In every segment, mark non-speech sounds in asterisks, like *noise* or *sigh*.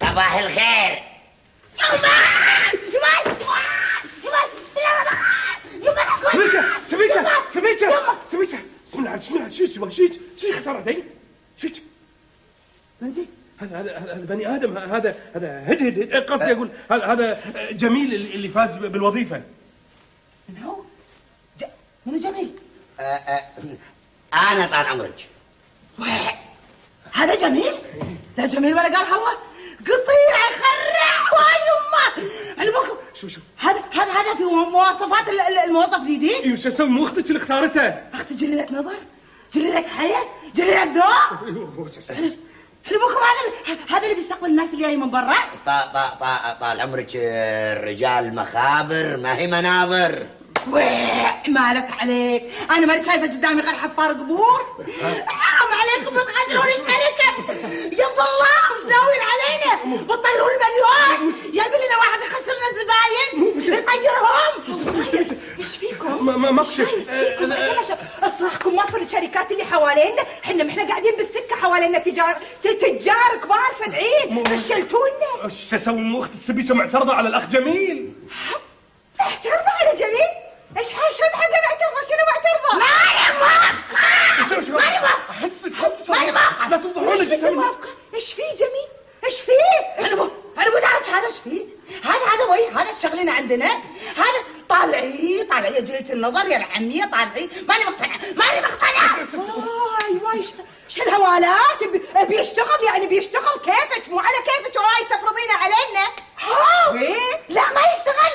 صباح الخير. سميتها سميتها سميتها سميتها. سمعت سمعت شيت شيت شيت خطر هذي شيت هذي هذا هذا بني آدم. هذا هذا هدهد قصدي أقول هذا جميل اللي فاز بالوظيفة. من هو؟ منو جميل؟ آه، آه، أنا طال عمرك. هذا جميل؟ لا جميل ولا قال حواء؟ قطيع يخرع واي يمه علمكم شو شو؟ هذا هذا هذا في مواصفات ال- ال- الموظف الجديد؟ شو أسوي؟ مو أختك اللي اختارته. أختي جليلة نظر جليلة حياة جليلة ذوق. علمكم هذا؟ هذا اللي بيستقبل الناس اللي جاي من برا. طا- طا- طا- طال عمرك آه، الرجال مخابر ما هي منابر ويح مالت عليك. أنا ماني شايفة قدامي غير حفار قبور. حرام عليكم بتغادرون الشركة. يا الله وش ناويين بتطيرون المليون. يبي لنا واحد يخسر لنا زباين يطيرهم إيش فيكم؟ ما ما إيش؟ أصرخكم وصل الشركات اللي حوالينا إحنا ما إحنا قاعدين بالسكة حوالينا تجار تجار كبار سدعين فشلتونا شو أسوي؟ مو أختك السبيكة معترضة على الأخ جميل. اعترضوا على جميل إيش حاجة شو حاجة معترضه شنو معترضه؟ ماني موافقه ماني موافقه حسك حسك ماني موافقه لا تفضحونا إيش جدا موافقه؟ إيش فيه جميل؟ إيش فيه؟ أنا مو أنا مو دارج هذا إيش فيه؟ هذا هذا وي هذا الشغلين عندنا. هذا طالعي طالعي يا جلية النظر يا العمية طالعي. ماني مقتنعة ماني مقتنعة واي واي إيش إيش الهوالات؟ بي- بيشتغل يعني بيشتغل كيفك؟ مو على كيفك وراي تفرضينه علينا. ها لا ما يشتغل.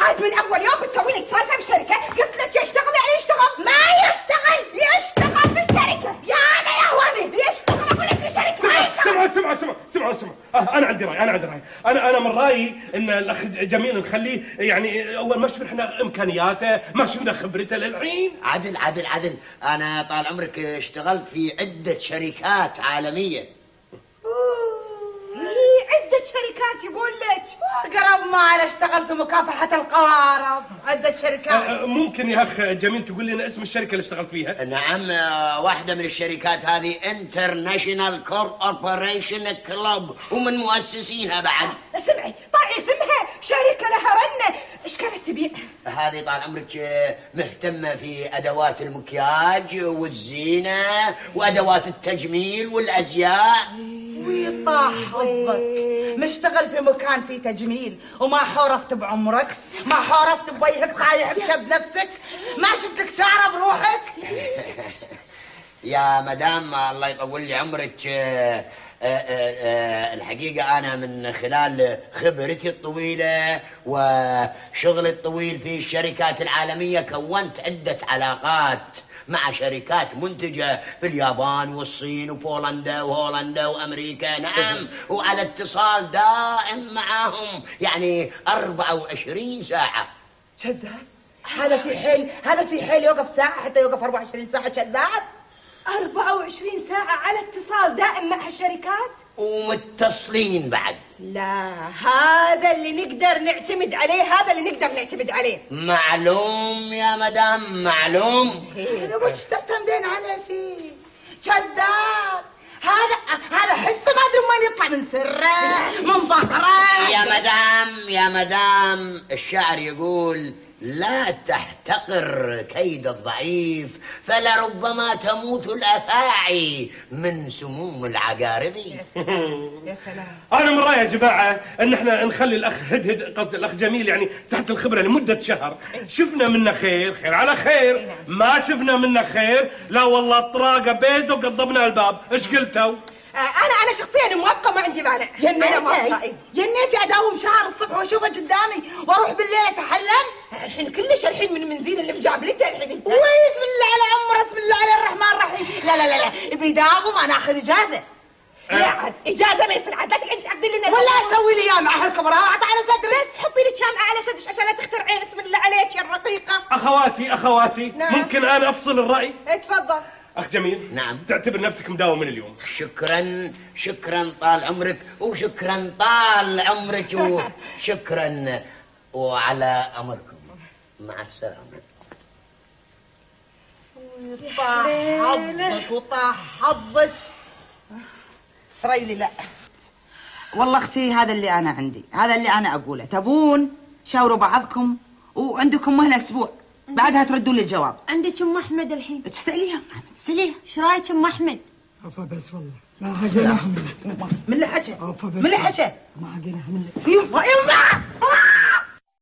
عاد من أول يوم بتسوي لك سالفة بالشركة قلت لك يشتغل يعني يشتغل. ما يشتغل يشتغل بالشركة يا أنا يا هوني يشتغل أقول لك بالشركة ما يشتغل. سمعوا سمعوا سمعوا سمعوا سمعوا آه، أنا عندي رأي أنا عندي رأي. أنا أنا من رأيي إن الأخ جميل نخليه يعني أول ما شفنا إمكانياته ما شفنا خبرته للحين. عدل عدل عدل. أنا طال عمرك اشتغلت في عدة شركات عالمية. إيه، عدة شركات يقول لك قرب ما أنا اشتغل في مكافحة القوارض. عدة شركات. آه، ممكن يا أخ جميل تقول لنا اسم الشركة اللي اشتغلت فيها؟ نعم آه، واحدة من الشركات هذه International Corporation Club ومن مؤسسينها بعد. سمعي طاعي اسمها شركة لها رنة إيش كانت تبيع؟ هذه طال عمرك مهتمة في أدوات المكياج والزينة وأدوات التجميل والأزياء. ويطاح حظك مشتغل في مكان فيه تجميل. وما حورفت بعمرك. ما حورفت بوجهك طايح بشب نفسك. ما شفت لك شعره بروحك *laughs* يا مدام الله يطول لي عمرك. آه، آه، آه، الحقيقة أنا من خلال خبرتي الطويلة وشغلي الطويل في الشركات العالمية كونت عدة علاقات. مع شركات منتجة في اليابان والصين وبولندا وهولندا وأمريكا. نعم. وعلى اتصال دائم معاهم. يعني 24 ساعة. شذاب؟ هذا في حيل هذا في حيل يوقف ساعة حتى يوقف 24 ساعة شذاب؟ 24 ساعة على اتصال دائم مع الشركات؟ ومتصلين بعد. لا هذا اللي نقدر نعتمد عليه هذا اللي نقدر نعتمد عليه. معلوم يا مدام معلوم. أنا وش تعتمدين عليه فيه كذاب هذا هذا حسه ما أدري وين يطلع من سره من ظهره. يا مدام يا مدام الشاعر يقول لا تحتقر كيد الضعيف فلربما تموت الأفاعي من سموم العقارب *laughs* يا سلام. أنا من رأيي يا جماعة أن إحنا نخلي الأخ هدهد قصدي الأخ جميل يعني تحت الخبرة لمدة شهر. شفنا منه خير خير على خير. ما شفنا منه خير. لا والله طراقة بيزه وقضبنا الباب. إيش قلتوا؟ آه، أنا أنا شخصيا موافقه ما عندي مانع. موافقه جنيتي أداوم شهر الصبح وأشوفه قدامي اتحلم الحين كلش الحين من منزين اللي مجابلته الحين انت. بسم الله على عمره بسم الله على الرحمن الرحيم. لا لا لا لا. بيداوم أنا اخذ إجازة. لا عاد إجازة ما يصير عاد لا تقعد تقضي لنا ولا أسوي لي أيام مع هالكبراء على صدري بس حطي لي شمعه على صدرك عشان لا تخترعين بسم الله عليك يا الرقيقه أخواتي أخواتي نعم. ممكن أنا أفصل الرأي؟ اتفضل أخ جميل. نعم. تعتبر نفسك مداوم من اليوم. شكرا شكرا طال عمرك وشكرا طال عمرك وشكرا *laughs* وعلى أمركم. مع السلامة. طاح حظك وطاح حظك. ريلي لا. والله أختي هذا اللي أنا عندي. هذا اللي أنا أقوله. تبون شاوروا بعضكم وعندكم مهلة أسبوع. بعدها تردوا لي الجواب عندك أم أحمد الحين؟ تسأليها. تساليها إيش رأيك أم أحمد؟ عفا بس والله. ما حمل من اللي حكى من اللي حكى ما حقنا حمل يما يما